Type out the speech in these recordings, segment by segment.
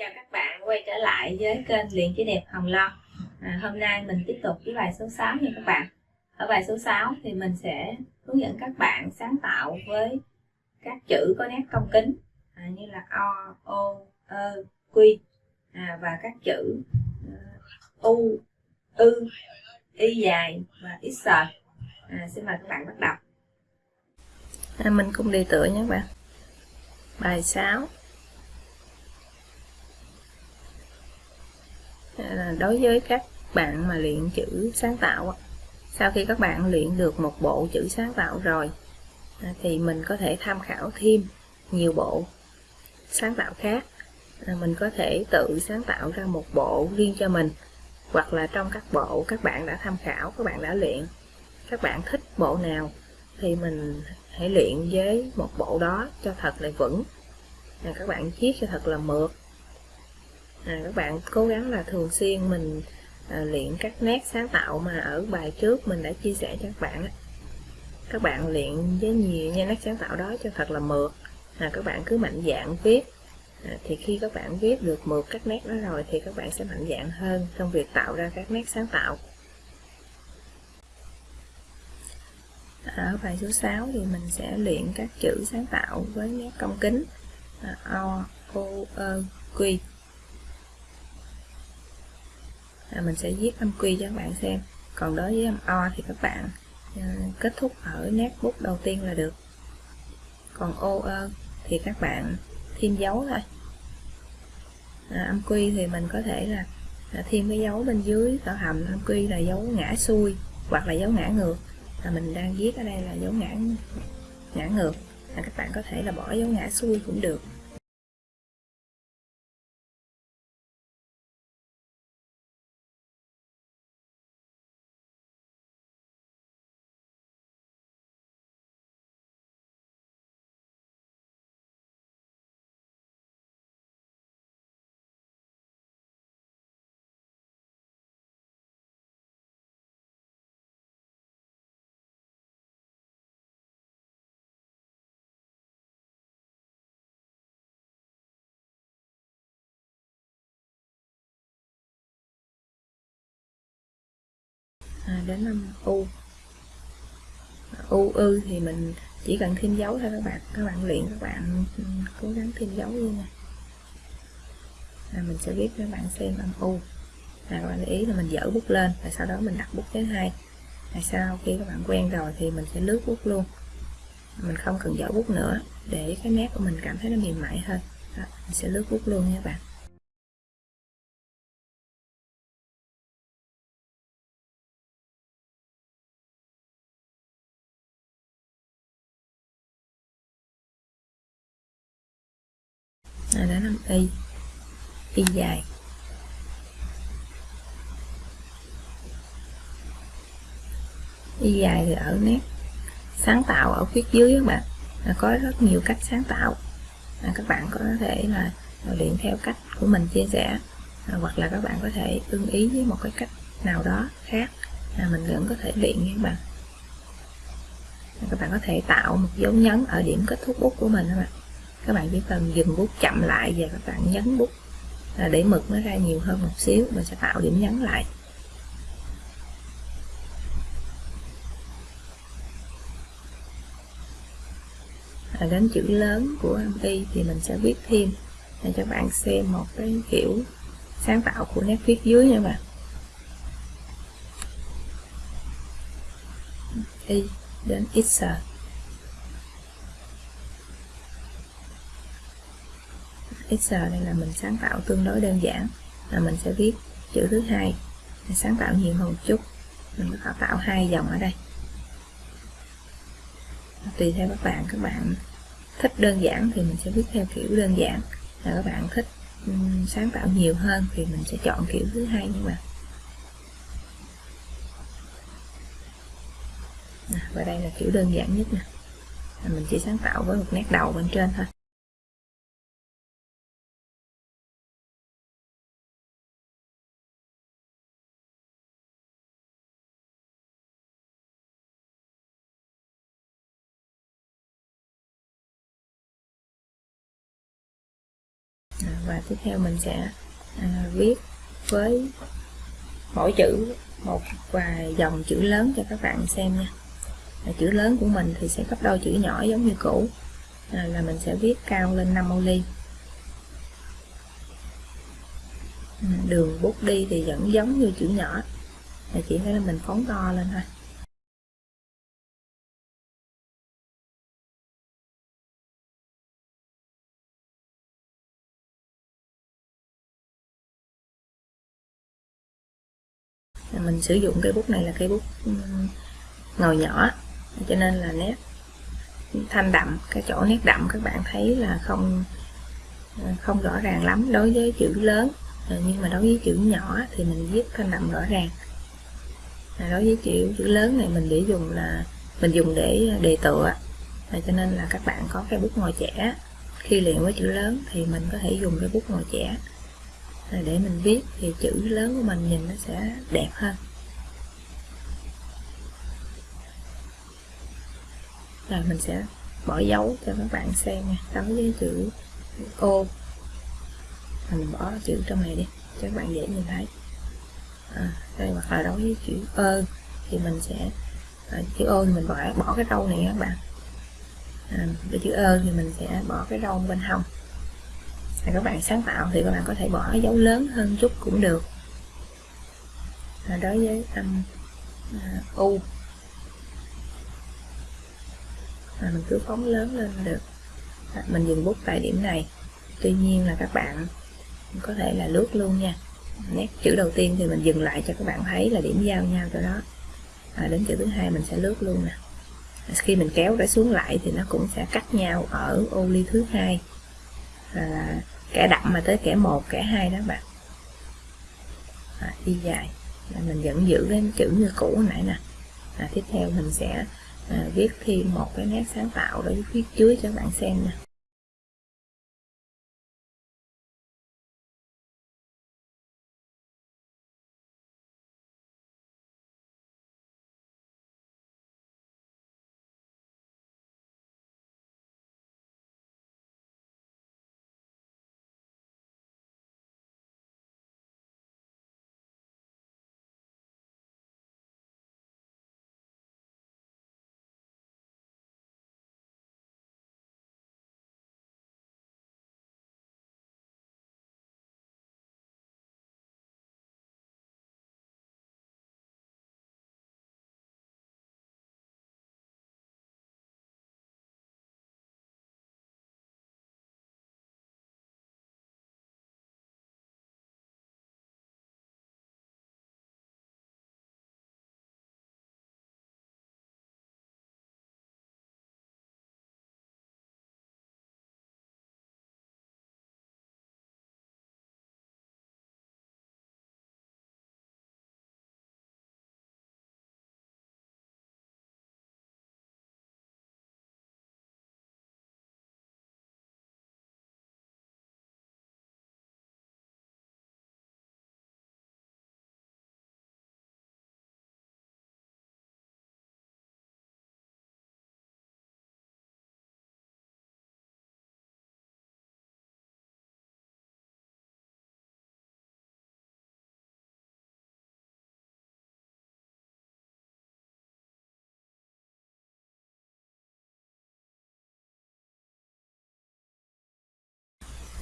Chào các bạn quay trở lại với kênh Luyện Chữ Đẹp Hồng Lo à, Hôm nay mình tiếp tục với bài số 6 nha các bạn. Ở bài số 6 thì mình sẽ hướng dẫn các bạn sáng tạo với các chữ có nét cong kính à, Như là O, O, Ơ, Quy à, Và các chữ uh, U, Ư, Y dài và X. À, Xin mời các bạn bắt đầu. À, Mình cùng đi tựa nhé các bạn. Bài 6 đối với các bạn mà luyện chữ sáng tạo sau khi các bạn luyện được một bộ chữ sáng tạo rồi à, thì mình có thể tham khảo thêm nhiều bộ sáng tạo khác. À, mình có thể tự sáng tạo ra một bộ riêng cho mình hoặc là trong các bộ các bạn đã tham khảo các bạn đã luyện các bạn thích bộ nào thì mình hãy luyện với một bộ đó cho thật là vững. À, các bạn viết cho thật là mượt à, các bạn cố gắng là thường xuyên mình à, luyện các nét sáng tạo mà ở bài trước mình đã chia sẻ cho các bạn các bạn luyện với nhiều nha nét sáng tạo đó cho thật là mượt. À, các bạn cứ mạnh dạn viết. À, thì khi các bạn viết được mượt các nét đó rồi thì các bạn sẽ mạnh dạn hơn trong việc tạo ra các nét sáng tạo. Ở bài số 6 thì mình sẽ luyện các chữ sáng tạo với nét cong kính. À, o o e, ơ quy à, mình sẽ viết âm quy cho các bạn xem. Còn đối với âm o thì các bạn à, kết thúc ở nét bút đầu tiên là được. Còn ô ơ thì các bạn thêm dấu thôi. À, âm quy thì mình có thể là, là thêm cái dấu bên dưới tạo hầm. Âm quy là dấu ngã xuôi hoặc là dấu ngã ngược. Là mình đang viết ở đây là dấu ngã ngã ngược. Là các bạn có thể là bỏ dấu ngã xuôi cũng được. À, đến âm u. U ư thì mình chỉ cần thêm dấu thôi các bạn. Các bạn luyện các bạn ừ, cố gắng thêm dấu luôn nha. Là mình sẽ viết các bạn xem âm u. Là các bạn để ý là mình dở bút lên và sau đó mình đặt bút thứ hai. Là sau khi các bạn quen rồi thì mình sẽ lướt bút luôn. Mình không cần dở bút nữa để cái nét của mình cảm thấy nó mềm mại hơn. Đó, mình sẽ lướt bút luôn nha các bạn. Y dài. Y dài thì ở nét. Sáng tạo ở phía dưới các bạn. Là có rất nhiều cách sáng tạo. À, các bạn có thể là luyện theo cách của mình chia sẻ. À, hoặc là các bạn có thể ưng ý với một cái cách nào đó khác là mình vẫn có thể luyện nha các bạn. À, các bạn có thể tạo một dấu nhấn ở điểm kết thúc bút của mình các bạn. Các bạn chỉ cần dừng bút chậm lại và các bạn nhấn bút là để mực nó ra nhiều hơn một xíu mình sẽ tạo điểm nhấn lại. À, đến chữ lớn của y thì mình sẽ viết thêm để cho bạn xem một cái kiểu sáng tạo của nét viết dưới nha bạn. Y đến x. Excel đây là mình sáng tạo tương đối đơn giản là mình sẽ viết chữ thứ hai. Sáng tạo nhiều hơn một chút. Mình có tạo hai dòng ở đây. Tùy theo các bạn. Các bạn thích đơn giản thì mình sẽ viết theo kiểu đơn giản. Là các bạn thích um, sáng tạo nhiều hơn thì mình sẽ chọn kiểu thứ hai nhưng mà. Và đây là kiểu đơn giản nhất nè. Mình chỉ sáng tạo với một nét đầu bên trên thôi. Và tiếp theo mình sẽ à, viết với mỗi chữ một vài dòng chữ lớn cho các bạn xem nha. À, chữ lớn của mình thì sẽ gấp đôi chữ nhỏ giống như cũ. À, là mình sẽ viết cao lên 5 ô ly. Ừ, đường bút đi thì vẫn giống như chữ nhỏ. Là chỉ phải là mình phóng to lên thôi. Mình sử dụng cây bút này là cây bút ngồi nhỏ. Cho nên là nét thanh đậm, cái chỗ nét đậm các bạn thấy là không không rõ ràng lắm đối với chữ lớn. Ờ, nhưng mà đối với chữ nhỏ thì mình viết thanh đậm rõ ràng. Đối với chữ chữ lớn này mình để dùng là, mình dùng để đề tựa. Ờ, cho nên là các bạn có cái bút ngồi trẻ, khi luyện với chữ lớn thì mình có thể dùng cái bút ngồi trẻ để mình viết thì chữ lớn của mình nhìn nó sẽ đẹp hơn. Rồi mình sẽ bỏ dấu cho các bạn xem nha. Đối với chữ ô mình bỏ chữ trong này đi cho các bạn dễ nhìn thấy. À, đây hoặc là đối với chữ ơ thì mình sẽ à, chữ ô thì mình bỏ bỏ cái râu này các bạn. À, cái chữ ơ thì mình sẽ bỏ cái râu bên hông và các bạn sáng tạo thì các bạn có thể bỏ dấu lớn hơn chút cũng được. À, đối với âm à, u. À, mình cứ phóng lớn lên là được. À, mình dừng bút tại điểm này. Tuy nhiên là các bạn có thể là lướt luôn nha. Nét chữ đầu tiên thì mình dừng lại cho các bạn thấy là điểm giao nhau cho đó à, đến chữ thứ hai mình sẽ lướt luôn nè. Khi mình kéo để xuống lại thì nó cũng sẽ cắt nhau ở ô ly thứ hai là kẻ đậm mà tới kẻ một kẻ hai đó bạn. À, đi dài. Là mình vẫn giữ cái chữ như cũ nãy nè. À, tiếp theo mình sẽ à, viết thêm một cái nét sáng tạo để viết dưới cho bạn xem nè.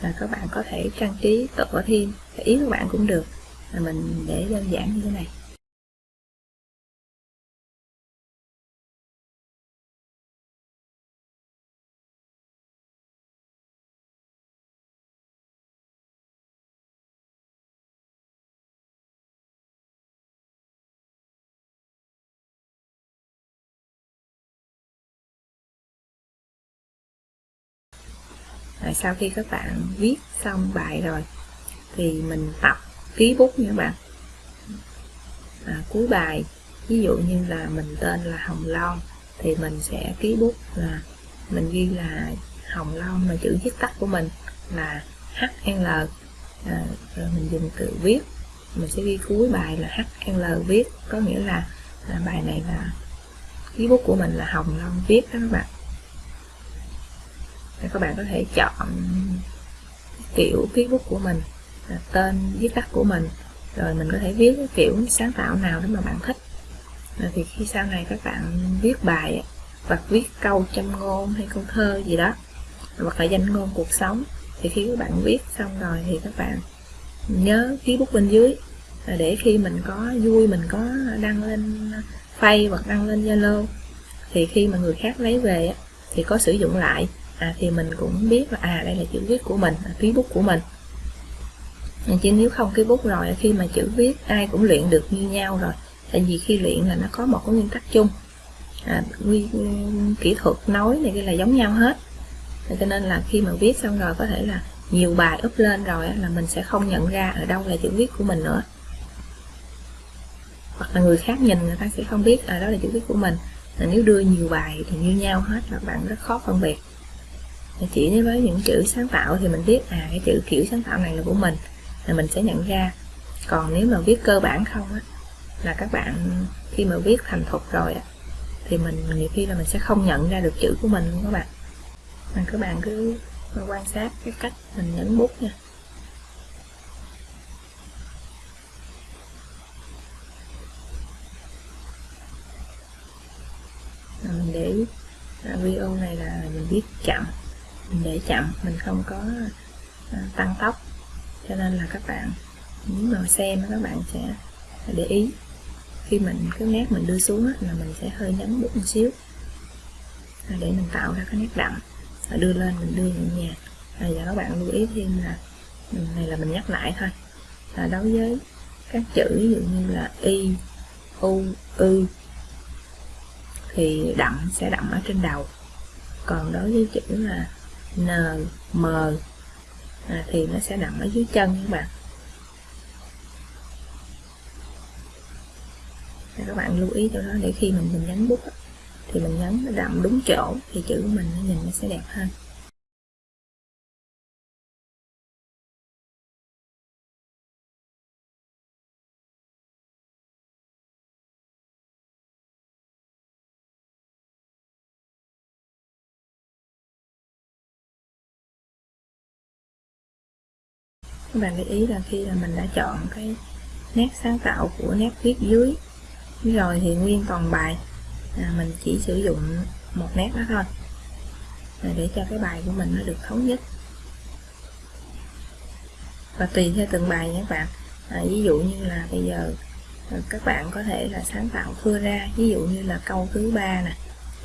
Là các bạn có thể trang trí tựa thêm, ý các bạn cũng được. Là mình để đơn giản như thế này. À, sau khi các bạn viết xong bài rồi thì mình tập ký bút nha các bạn. À, cuối bài ví dụ như là mình tên là hồng long thì mình sẽ ký bút là mình ghi là hồng long mà chữ viết tắt của mình là HL à, rồi mình dùng tự viết. Mình sẽ ghi cuối bài là HL viết có nghĩa là, là bài này là ký bút của mình là hồng long viết đó các bạn các bạn có thể chọn kiểu viết bút của mình à, tên viết tắt của mình, rồi mình có thể viết cái kiểu sáng tạo nào đó mà bạn thích. Rồi thì khi sau này các bạn viết bài hoặc viết câu châm ngôn hay câu thơ gì đó, hoặc là danh ngôn cuộc sống, thì khi các bạn viết xong rồi thì các bạn nhớ ký bút bên dưới. À, để khi mình có vui, mình có đăng lên phay hoặc đăng lên zalo, thì khi mà người khác lấy về thì có sử dụng lại à, thì mình cũng biết là à đây là chữ viết của mình là ký bút của mình. Chứ nếu không ký bút rồi khi mà chữ viết ai cũng luyện được như nhau rồi. Tại vì khi luyện là nó có một cái nguyên tắc chung. À, quy, kỹ thuật nói này kia là giống nhau hết. Cho nên là khi mà viết xong rồi có thể là nhiều bài up lên rồi là mình sẽ không nhận ra ở đâu là chữ viết của mình nữa. Hoặc là người khác nhìn người ta sẽ không biết ở đó là chữ viết của mình. Là nếu đưa nhiều bài thì như nhau hết là bạn rất khó phân biệt chỉ với những chữ sáng tạo thì mình biết à cái chữ kiểu sáng tạo này là của mình, là mình sẽ nhận ra. Còn nếu mà viết cơ bản không á, là các bạn khi mà viết thành thục rồi á, thì mình nhiều khi là mình sẽ không nhận ra được chữ của mình luôn các bạn. Mà các bạn cứ quan sát cái cách mình nhấn bút nha. Mình để à, video này là mình viết chậm mình để chậm mình không có à, tăng tốc. Cho nên là các bạn nếu mà xem các bạn sẽ để ý. Khi mình cái nét mình đưa xuống là mình sẽ hơi nhấn bút một xíu. À, để mình tạo ra cái nét đậm. Đưa lên mình đưa nhẹ nhàng. À, và các bạn lưu ý thêm là ừ, này là mình nhắc lại thôi. Là đối với các chữ ví dụ như là y u ư thì đậm sẽ đậm ở trên đầu. Còn đối với chữ là n m à, thì nó sẽ đậm ở dưới chân các bạn. Các bạn lưu ý cho đó để khi mình mình nhấn bút thì mình nhấn nó đậm đúng chỗ thì chữ của mình nó nhìn nó sẽ đẹp hơn. Các bạn để ý là khi là mình đã chọn cái nét sáng tạo của nét viết dưới. Rồi thì nguyên toàn bài à, mình chỉ sử dụng một nét đó thôi. Để cho cái bài của mình nó được thống nhất. Và tùy theo từng bài nhé các bạn. À, ví dụ như là bây giờ à, các bạn có thể là sáng tạo thưa ra. Ví dụ như là câu thứ ba nè.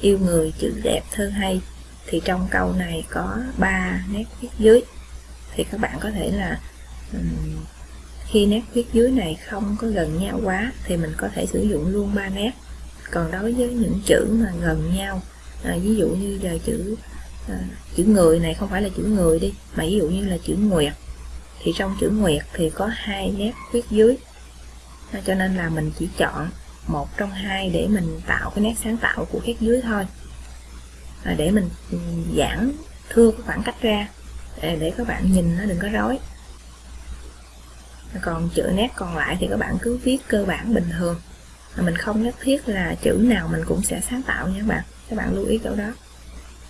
Yêu người chữ đẹp thơ hay. Thì trong câu này có ba nét viết dưới. Thì các bạn có thể là khi nét viết dưới này không có gần nhau quá thì mình có thể sử dụng luôn ba nét. Còn đối với những chữ mà gần nhau à, ví dụ như giờ chữ à, chữ người này không phải là chữ người đi mà ví dụ như là chữ nguyệt thì trong chữ nguyệt thì có hai nét viết dưới. À, cho nên là mình chỉ chọn một trong hai để mình tạo cái nét sáng tạo của viết dưới thôi. À, để mình giãn thưa cái khoảng cách ra để, để các bạn nhìn nó đừng có rối còn chữ nét còn lại thì các bạn cứ viết cơ bản bình thường. Mình không nhất thiết là chữ nào mình cũng sẽ sáng tạo nha các bạn. Các bạn lưu ý chỗ đó.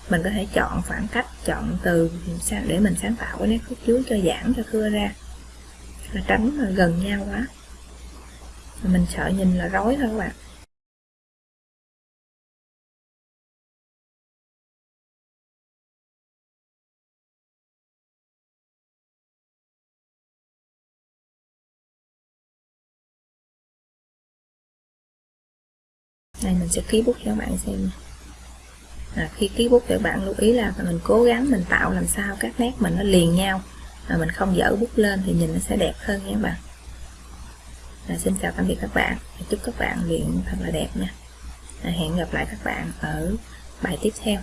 Mình có thể chọn khoảng cách, chọn từ để mình sáng tạo cái nét khúc dưới cho giãn, cho cưa ra. Là tránh là gần nhau quá. Mình sợ nhìn là rối thôi các bạn. Đây mình sẽ ký bút cho các bạn xem. À, khi ký bút thì các bạn lưu ý là mình cố gắng mình tạo làm sao các nét mình nó liền nhau. Mà mình không dở bút lên thì nhìn nó sẽ đẹp hơn nha các bạn. À, xin chào tạm biệt các bạn. Chúc các bạn luyện thật là đẹp nha. À, hẹn gặp lại các bạn ở bài tiếp theo.